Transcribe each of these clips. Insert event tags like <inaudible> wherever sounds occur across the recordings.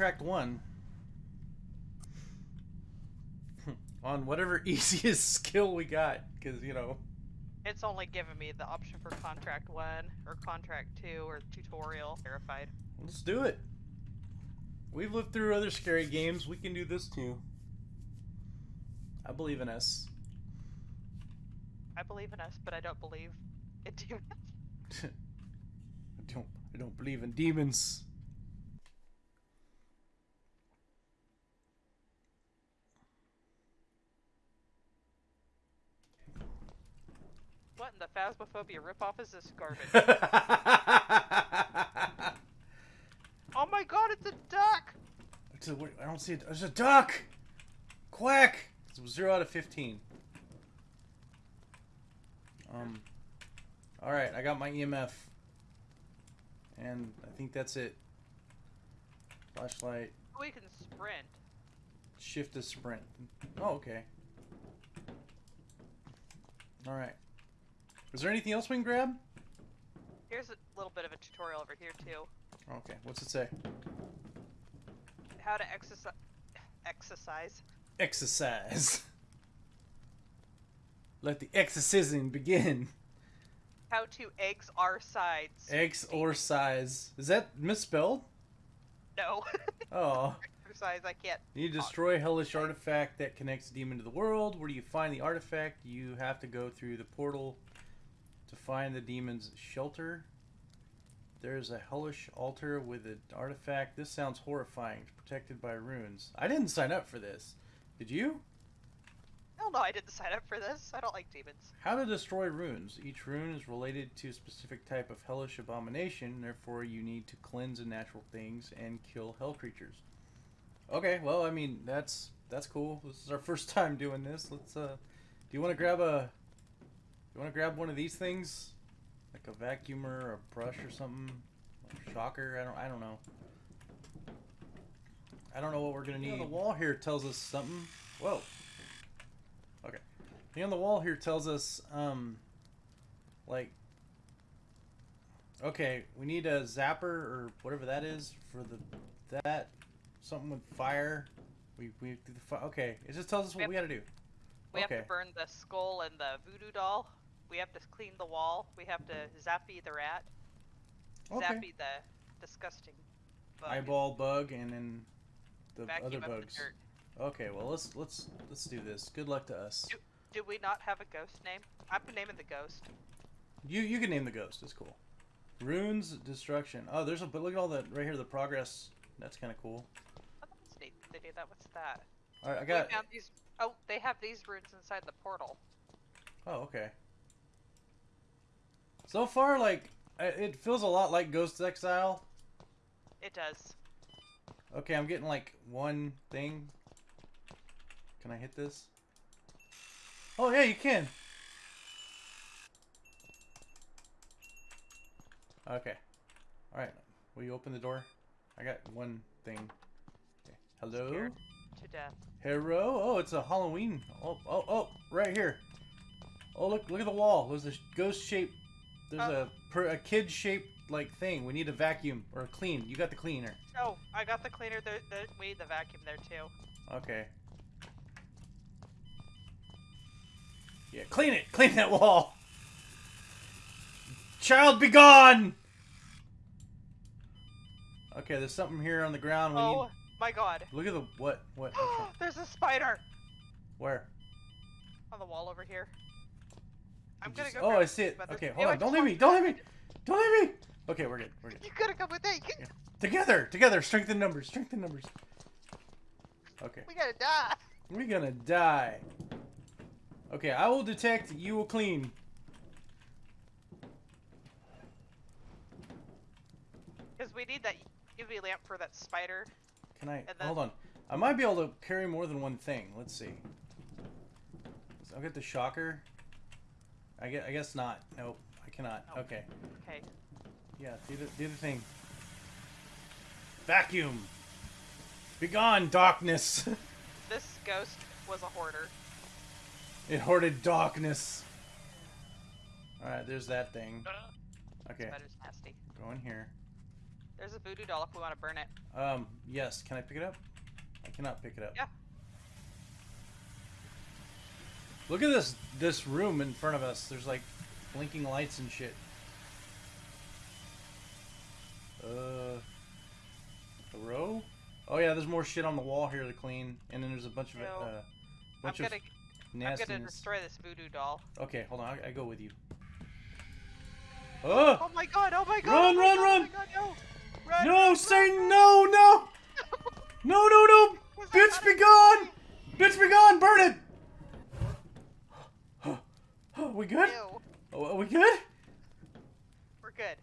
right, I guess contract one. <laughs> On whatever <laughs> easiest skill we got, because, you know. It's only given me the option for contract one or contract two or tutorial verified. Let's do it. We've lived through other scary games. We can do this too. I believe in us. I believe in us, but I don't believe in <laughs> demons. I don't. I don't believe in demons. What in the Phasmophobia ripoff is this garbage? <laughs> oh my god, it's a duck! It's a, I don't see it. There's a duck! Quack! It's zero out of 15. Um. Alright, I got my EMF. And I think that's it. Flashlight. We can sprint. Shift to sprint. Oh, okay. Alright. Is there anything else we can grab? Here's a little bit of a tutorial over here too. Okay, what's it say? How to exercise. Exercise. Exercise. <laughs> Let the exorcism begin. How to eggs our sides. X or size. Is that misspelled? No. <laughs> Oh. exercise, I can't. You destroy hellish artifact that connects demon to the world. Where do you find the artifact? You have to go through the portal to find the demon's shelter. There's a hellish altar with an artifact. This sounds horrifying. It's protected by runes. I didn't sign up for this. Did you? Hell no, I didn't sign up for this. I don't like demons. How to destroy runes. Each rune is related to a specific type of hellish abomination, therefore you need to cleanse unnatural things and kill hell creatures. Okay, well, I mean, that's that's cool. This is our first <laughs> time doing this. Let's uh do you want to grab a you want to grab one of these things? Like a vacuumer or a brush or something? A shocker? I don't I don't know. I don't know what we're going to need. the wall here tells us something. Whoa. Okay. The on the wall here tells us, um, like, okay, we need a zapper or whatever that is for the that something with fire. We we do the fi- okay. It just tells us what we got to do. We have to burn the skull and the voodoo doll. We have to clean the wall. We have to zappy the rat. Okay. Zappy the disgusting bug. Eyeball bug and then the Vacuum other the bugs. dirt. Okay, well let's let's let's do this. Good luck to us. Do, do we not have a ghost name? I'm naming the ghost. You you can name the ghost. It's cool. Runes destruction. Oh, there's a but look at all that right here. The progress. That's kind of cool. Oh, that's neat. They do that. What's that? All right, I We got. found these. Oh, they have these runes inside the portal. Oh, okay. So far, like, it feels a lot like Ghost Exile. It does. Okay, I'm getting like one thing. Can I hit this? Oh yeah, you can. Okay. All right. Will you open the door? I got one thing. Okay. Hello. Scared to death. Hero. Oh, it's a Halloween. Oh, oh, oh, right here. Oh, look, look at the wall. There's a ghost shape. There's Oh. a per, a kid shaped like thing. We need a vacuum or a clean. You got the cleaner. Oh, I got the cleaner. We need the vacuum there too. Okay. Yeah, clean it. Clean that wall. Child, be gone. Okay, there's something here on the ground. We oh need. my god. Look at the what? What? <gasps> There's a spider Where? on the wall over here. I'm gonna just- go. Oh, I see it. Okay, hold on. Don't leave me. Don't leave me. Don't leave me. Okay, we're good. We're good. You gotta come with me. Yeah. Together, together, strengthen numbers, strengthen numbers. Okay, We gotta die. we're gonna die. Okay, I will detect, you will clean. Because we need that UV lamp for that spider. Can I, then- hold on. I might be able to carry more than one thing. Let's see. So I'll get the shocker. I guess, I guess not. Nope, I cannot. Oh. Okay. Okay. Yeah, do the, do the thing. Vacuum! Begone, darkness! <laughs> This ghost was a hoarder. it hoarded darkness. Alright, there's that thing. Okay, Spider's nasty. go in here. There's a voodoo doll if we want to burn it. Um, yes. Can I pick it up? I cannot pick it up. Yeah. Look at this this room in front of us. There's like blinking lights and shit. Uh, a row? Oh yeah, there's more shit on the wall here to clean, and then there's a bunch of uh, I'm bunch gonna, of I'm gonna destroy this voodoo doll. Okay, hold on. I, I go with you. Oh Oh my god! Oh my god! Run, oh run, god, run! Oh my god, no! Run, no, run, Satan! run, No, no, <laughs> no, no, no! Bitch, be gone! Bitch, be gone! Burn it! Oh, we good? Ew. Oh, are we good? We're good.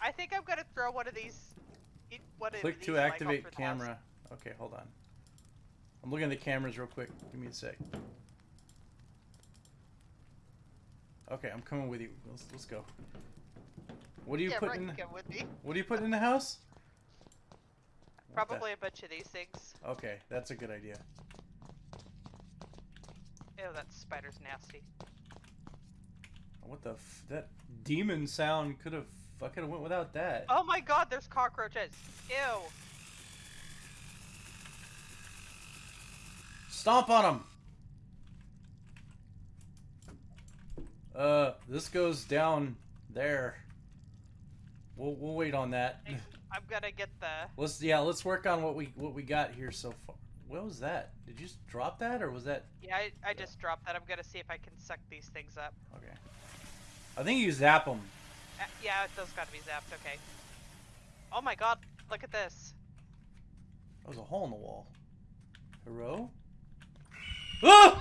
I think I'm gonna throw one of these. One of Click these, to activate house. camera. Okay, hold on. I'm looking at the cameras real quick. Give me a sec. Okay, I'm coming with you. Let's, let's go. What are you yeah, put right, with me. What do you put in the house? Probably a bunch of these things. Okay, that's a good idea. Ew, that spider's nasty. What the f- that demon sound could have fucking went without that. Oh my god, there's cockroaches. Ew. Stomp on them. Uh, this goes down there. We'll we'll wait on that. I'm gonna get the. Let's yeah, let's work on what we what we got here so far. What was that? Did you just drop that or was that Yeah, I, I just dropped that. I'm gonna see if I can suck these things up. okay? I think you zap them. Uh, yeah, those gotta be zapped. Okay. Oh my god, look at this. That was a hole in the wall. Hero? Ah!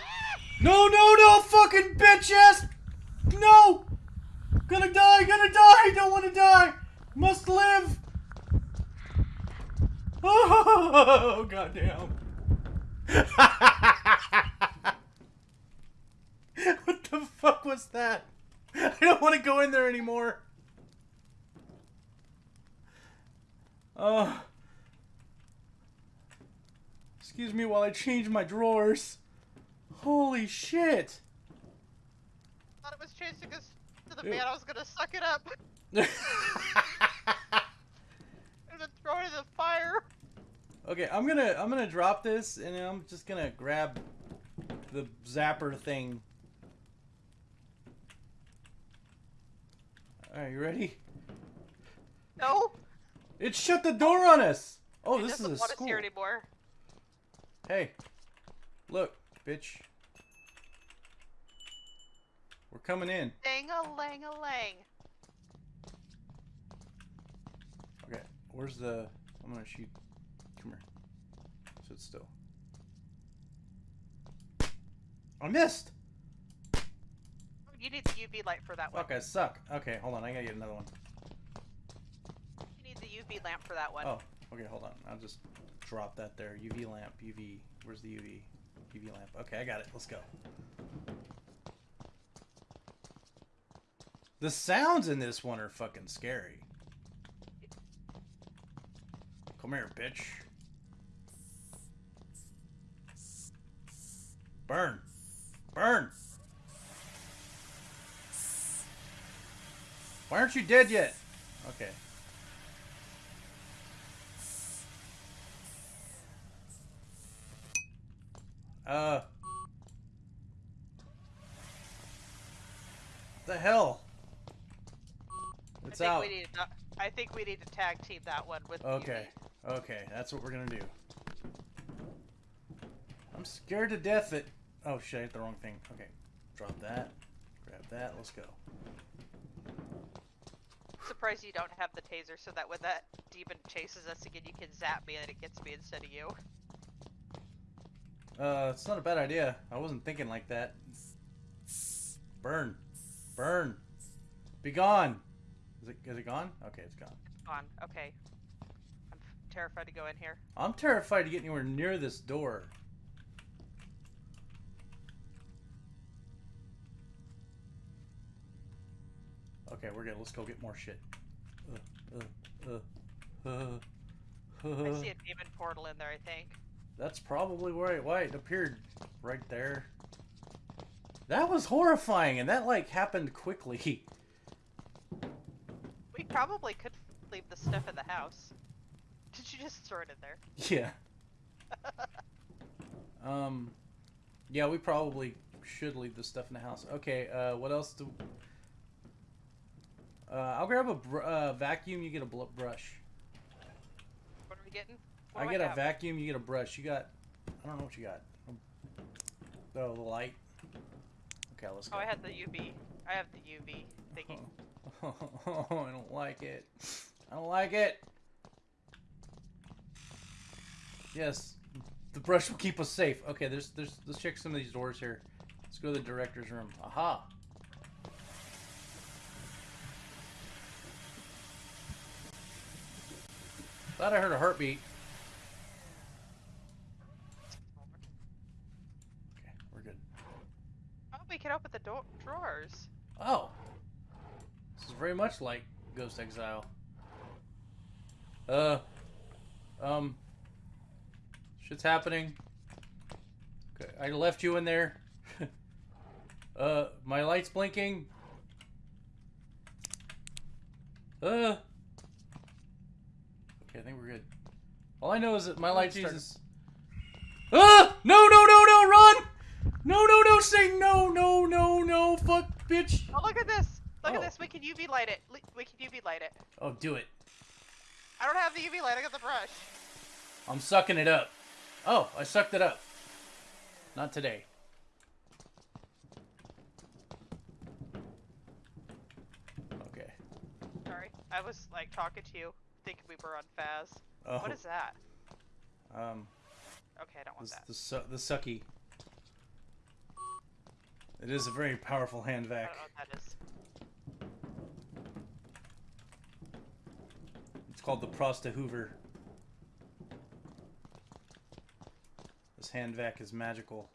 No, no, no, fucking bitch ass! No! Gonna die, gonna die! Don't wanna die! Must live! <laughs> Oh, goddamn. <laughs> what the fuck was that? <laughs> I don't want to go in there anymore. Oh. Excuse me while I change my drawers. Holy shit. I thought it was chasing us to the man. I was gonna suck it up <laughs> and then throw it in the fire. okay, I'm gonna I'm gonna drop this and I'm just gonna grab the zapper thing. Alright, you ready? No. It shut the door on us! Oh, it this is a want school. us here anymore. Hey, look, bitch. We're coming in. Dang a lang a lang. Okay, where's the? I'm gonna shoot. Come here. Sit still. I missed. You need the UV light for that one. Fuck, I suck. Okay, hold on. I gotta get another one. You need the UV lamp for that one. Oh, okay, hold on. I'll just drop that there. UV lamp. UV. Where's the UV? UV lamp. Okay, I got it. Let's go. The sounds in this one are fucking scary. Come here, bitch. Burn. Burn. Why aren't you dead yet? Okay. Uh. The hell? I It's think out. we need to. I think we need to tag team that one with the Okay. Okay, that's what we're gonna do. I'm scared to death that. Oh shit, I hit the wrong thing. Okay, drop that. Grab that. Let's go. Surprised you don't have the taser, so that when that demon chases us again, you can zap me and it gets me instead of you. Uh, it's not a bad idea. I wasn't thinking like that. Burn, burn, be gone. Is it? Is it gone? Okay, it's gone. Gone. Okay. I'm terrified to go in here. I'm terrified to get anywhere near this door. Okay, we're good. Let's go get more shit. Uh, uh, uh, uh, I see <laughs> a demon portal in there. I think. That's probably where it, why it appeared right there. That was horrifying, and that like happened quickly. <laughs> We probably could leave the stuff in the house. Did you just throw it in there? Yeah. <laughs> um, yeah, we probably should leave the stuff in the house. Okay, uh, what else do... Uh, I'll grab a br- uh, vacuum, you get a bl- brush. What are we getting? What I get a vacuum, you get a brush. You got... I don't know what you got. Oh, the light. Okay, let's go. Oh, I had the UV. I have the UV thingy. <laughs> Oh, I don't like it. I don't like it. Yes, the brush will keep us safe. Okay, there's, there's, let's check some of these doors here. Let's go to the director's room. Aha. Thought I heard a heartbeat. Okay, we're good. Oh, we can open the door drawers. Oh. This is very much like Ghost Exile. Uh. Um. Shit's happening. Okay, I left you in there. <laughs> uh, my light's blinking. Uh. Okay, I think we're good. All I know is that my light started- Jesus. Ah! No, no, no, no, run! No, no, no, Satan! No, no, no, no, fuck, bitch! Oh, look at this! Look Oh. at this. We can UV light it. We can UV light it. Oh, do it. I don't have the UV light. I got the brush. I'm sucking it up. Oh, I sucked it up. Not today. Okay. Sorry. I was like talking to you, thinking we were on Faz. Oh, What is that? um Okay, I don't want the that. the, su- the sucky? It is a very powerful hand I vac. don't know what that is. It's called the Prosta Hoover. This hand vac is magical.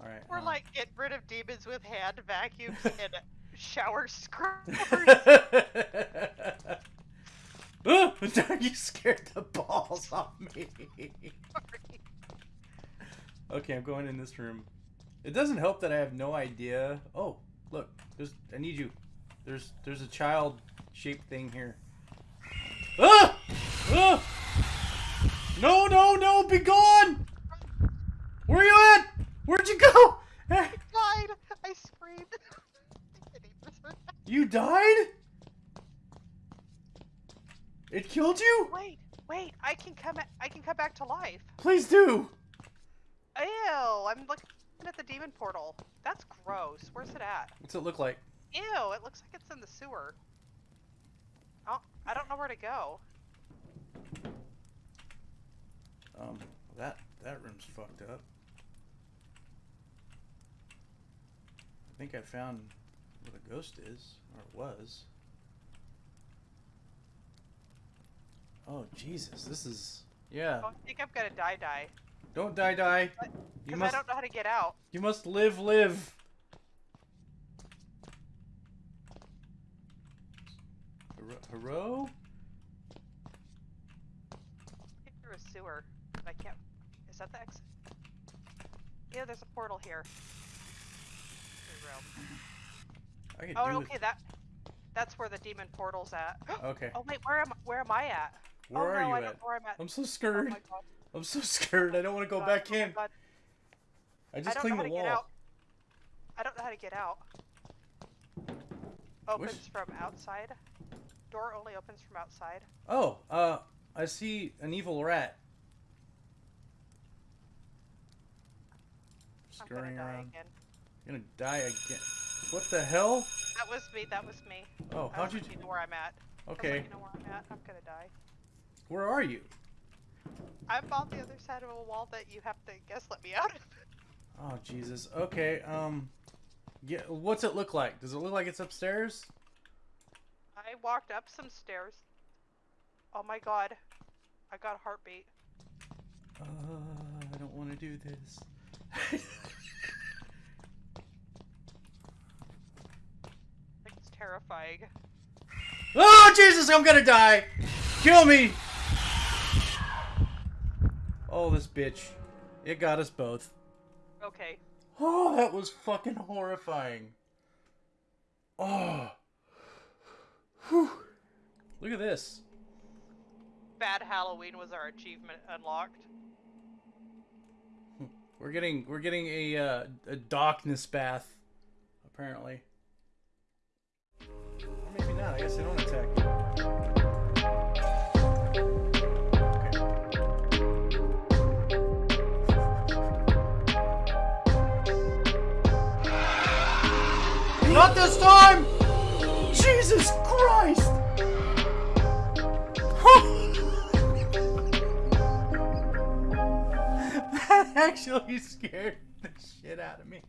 All right. We're um, like getting rid of demons with hand vacuums <laughs> and shower scrubbers. <laughs> <laughs> Ah, you scared the balls off me. <laughs> Okay, I'm going in this room. It doesn't help that I have no idea. Oh, look, there's. I need you. There's there's a child shaped thing here. Ah! Ah! No, no, no! Be gone! Where are you at? Where'd you go? Eh, died. I screamed. <laughs> You died? It killed you? wait, wait. I can come. I can come back to life. Please do. Ew! I'm looking at the demon portal. That's gross. Where's it at? What's it look like? Ew! It looks like it's in the sewer. Oh, I don't know where to go. Um, that that room's fucked up. I think I found where the ghost is, or was. Oh Jesus, this is yeah. Oh, I think I'm gonna die, die. Don't die, die. You Because must I don't know how to get out. you must live, live. Hero- Hero? Get through a sewer. but I can't. Is that the exit? Yeah, there's a portal here. I could Oh, okay. That. That's where the demon portal's at. <gasps> Okay. Oh wait, where am where am I at? Where oh, are no, you I at? I'm at. I'm so oh scared. god. I'm so scared. I don't want to go God, back oh in. God. I I just know cleaned the wall. I don't know how to get out. Opens Wish- from outside. Door only opens from outside. Oh, uh, I see an evil rat. Scurrying die around. again. You're gonna die again. What the hell? That was me. That was me. Oh, how'd you? to where I'm at. I was Okay, looking to where I'm at. I'm gonna die. Where are you? I'm on the other side of a wall that you have to guess let me out of. Oh Jesus. Okay. Um. Yeah. What's it look like? Does it look like it's upstairs? I walked up some stairs. Oh my god. I got a heartbeat. Uh, I don't want to do this. <laughs> It's terrifying. oh Jesus! I'm gonna die. Kill me. Oh, this bitch. It got us both. Okay. Oh, that was fucking horrifying. Oh. Whew. Look at this. Bad Halloween was our achievement unlocked. We're getting we're getting a uh, a darkness bath, apparently. Or maybe not. I guess they don't attack Not this time! Jesus Christ! <laughs> that actually scared the shit out of me.